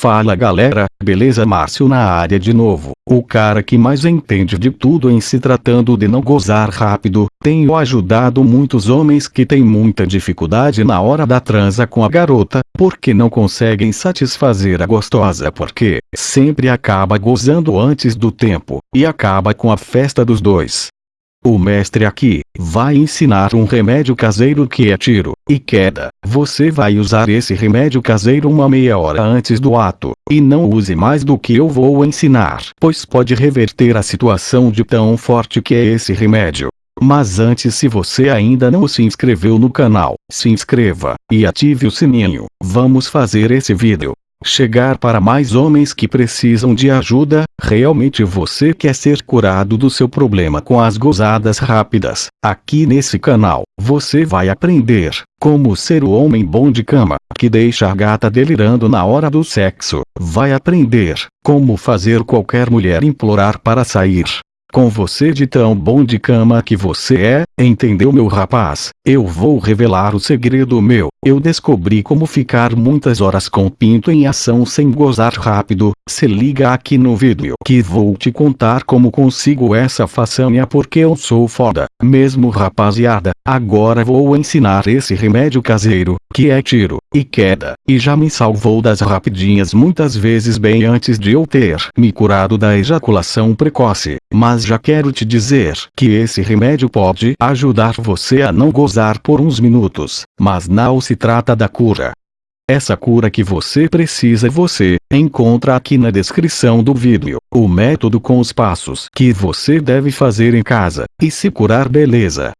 Fala galera, beleza? Márcio na área de novo, o cara que mais entende de tudo em se tratando de não gozar rápido, tenho ajudado muitos homens que têm muita dificuldade na hora da transa com a garota, porque não conseguem satisfazer a gostosa porque, sempre acaba gozando antes do tempo, e acaba com a festa dos dois. O mestre aqui, vai ensinar um remédio caseiro que é tiro e queda. Você vai usar esse remédio caseiro uma meia hora antes do ato, e não use mais do que eu vou ensinar, pois pode reverter a situação de tão forte que é esse remédio. Mas antes se você ainda não se inscreveu no canal, se inscreva, e ative o sininho. Vamos fazer esse vídeo chegar para mais homens que precisam de ajuda, realmente você quer ser curado do seu problema com as gozadas rápidas. Aqui nesse canal, você vai aprender como ser o homem bom de cama, que deixa a gata delirando na hora do sexo. Vai aprender como fazer qualquer mulher implorar para sair com você de tão bom de cama que você é, entendeu meu rapaz? Eu vou revelar o segredo meu. Eu descobri como ficar muitas horas com pinto em ação sem gozar rápido. Se liga aqui no vídeo que vou te contar como consigo essa façanha porque eu sou foda. Mesmo rapaziada, agora vou ensinar esse remédio caseiro, que é tiro e queda, e já me salvou das rapidinhas muitas vezes bem antes de eu ter me curado da ejaculação precoce. Mas já quero te dizer que esse remédio pode ajudar você a não gozar por uns minutos, mas não se trata da cura. Essa cura que você precisa você encontra aqui na descrição do vídeo, o método com os passos que você deve fazer em casa, e se curar beleza.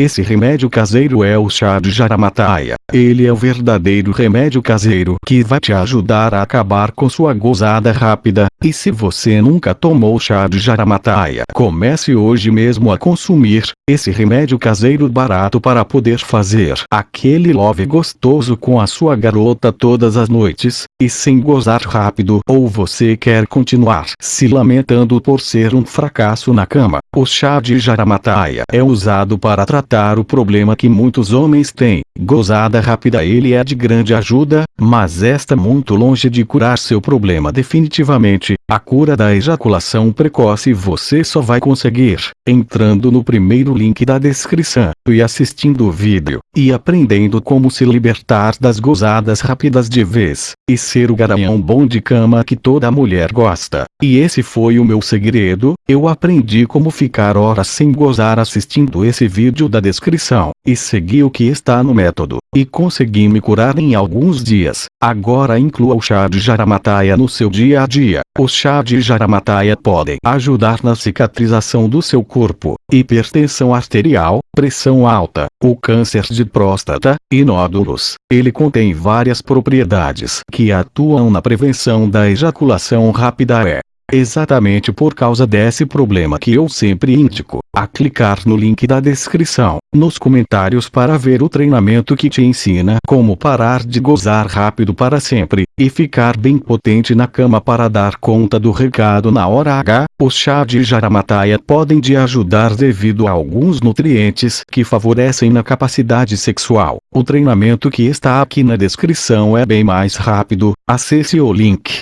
Esse remédio caseiro é o chá de jaramataia. Ele é o verdadeiro remédio caseiro que vai te ajudar a acabar com sua gozada rápida. E se você nunca tomou chá de jaramataia, comece hoje mesmo a consumir esse remédio caseiro barato para poder fazer aquele love gostoso com a sua garota todas as noites, e sem gozar rápido. Ou você quer continuar se lamentando por ser um fracasso na cama. O chá de jaramataia é usado para tratar tratar o problema que muitos homens têm. Gozada rápida ele é de grande ajuda, mas esta muito longe de curar seu problema definitivamente. A cura da ejaculação precoce você só vai conseguir entrando no primeiro link da descrição e assistindo o vídeo e aprendendo como se libertar das gozadas rápidas de vez e ser o garanhão bom de cama que toda mulher gosta. E esse foi o meu segredo, eu aprendi como ficar horas sem gozar assistindo esse vídeo da descrição e segui o que está no método e consegui me curar em alguns dias. Agora inclua o chá de jaramataia no seu dia a dia. O chá de jaramataia pode ajudar na cicatrização do seu corpo, hipertensão arterial, pressão alta, o câncer de próstata, e nódulos. Ele contém várias propriedades que atuam na prevenção da ejaculação rápida. É Exatamente por causa desse problema que eu sempre indico, a clicar no link da descrição, nos comentários para ver o treinamento que te ensina como parar de gozar rápido para sempre, e ficar bem potente na cama para dar conta do recado na hora H. Os chá de jaramataia podem te ajudar devido a alguns nutrientes que favorecem na capacidade sexual. O treinamento que está aqui na descrição é bem mais rápido, acesse o link.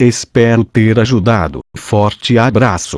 Espero ter ajudado. Forte abraço.